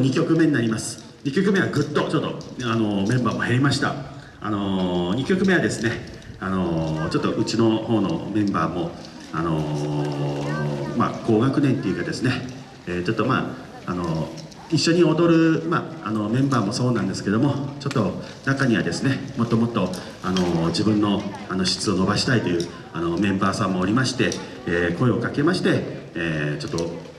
2曲目になります。2曲目はぐっとちょっとあのメンバーも減りました。あの2曲目はですねあのちょっとうちの方のメンバーもあのまあ高学年っていうかですね、えー、ちょっとまああの一緒に踊る、まあ、あのメンバーもそうなんですけどもちょっと中にはですねもっともっとあの自分のあの質を伸ばしたいというあのメンバーさんもおりまして、えー、声をかけまして、えー、ちょっと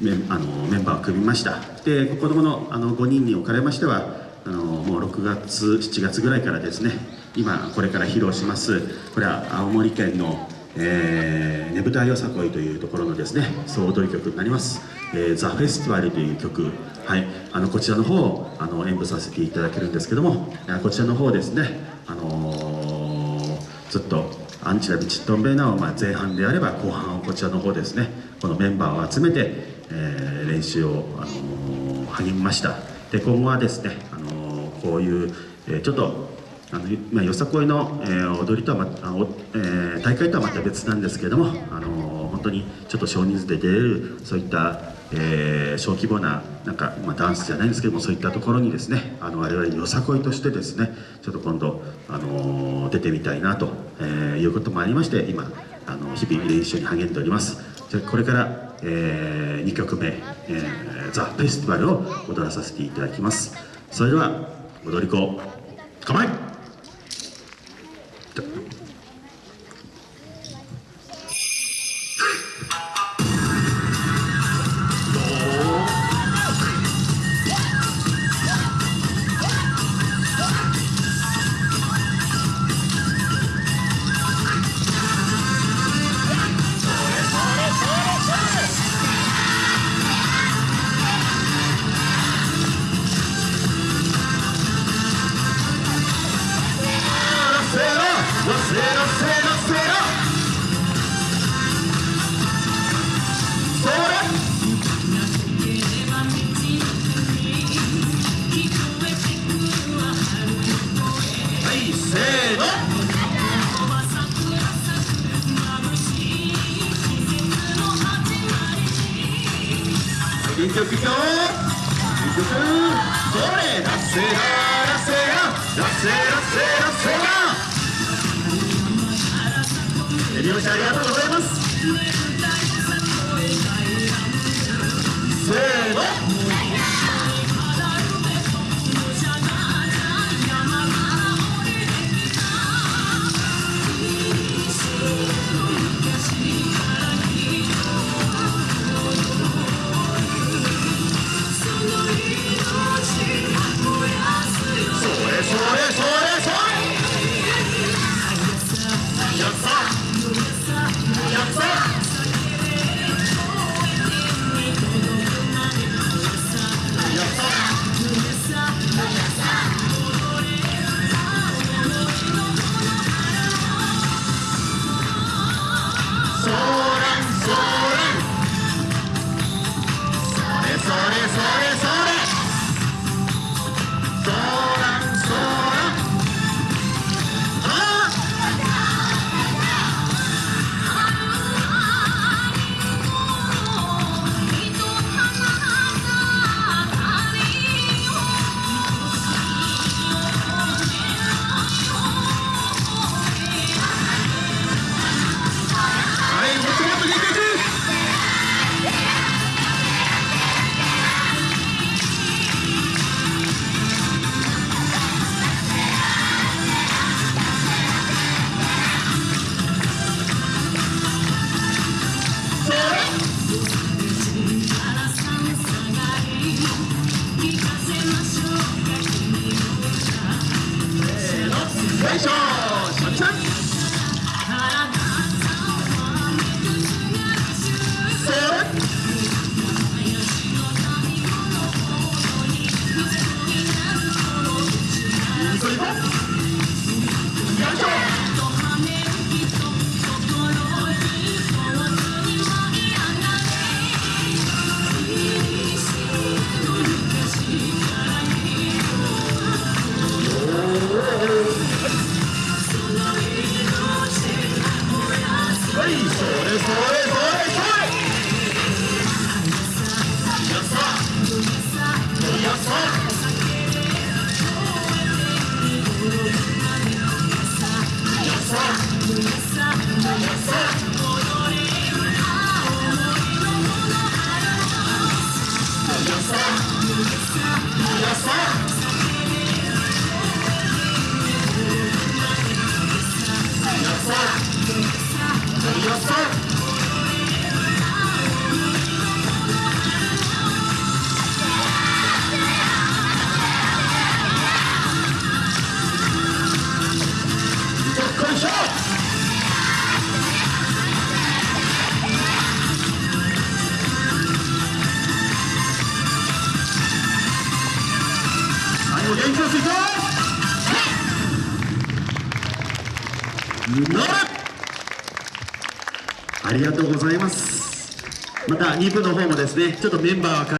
メあのメンバーを組みました。で子どものあの5人におかれましてはあのもう6月7月ぐらいからですね今これから披露しますこれは青森県のえー、ねぶたよさこいというところのですね総踊り曲になります「えー、ザ・フェスティバル」という曲、はい、あのこちらの方をあの演舞させていただけるんですけどもこちらの方ですね、あのー、ずっとアンチラビチットンベーナを、まあ、前半であれば後半をこちらの方ですね。このメンバーを集めてえー、練習を、あのー、励みました。で今後はですね、あのー、こういう、えー、ちょっとあの、まあ、よさこいの、えー、踊りとはまた、えー、大会とはまた別なんですけども、あのー、本当にちょっと少人数で出れるそういった、えー、小規模ななんか、まあ、ダンスじゃないんですけどもそういったところにですねあの我々よさこいとしてですねちょっと今度、あのー、出てみたいなと、えー、いうこともありまして今あの日々練習に励んでおります。じゃこれからえー、2曲目「えー、ザ・フェスティバル」を踊らさせていただきます。それでは踊り子構え一曲一曲一曲。それ？ラッセララッセララッセラッセラッセラエビオシありがとうございますせー。の Yes, sir. ありがとうございます。また2部の方もですねちょっとメンバーは